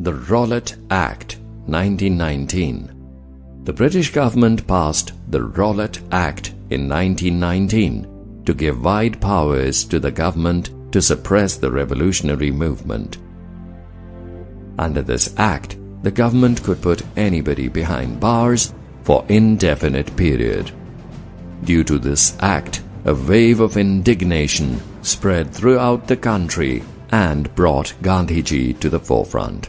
The Rowlatt Act 1919 The British government passed the Rowlatt Act in 1919 to give wide powers to the government to suppress the revolutionary movement. Under this act, the government could put anybody behind bars for indefinite period. Due to this act, a wave of indignation spread throughout the country and brought Gandhiji to the forefront.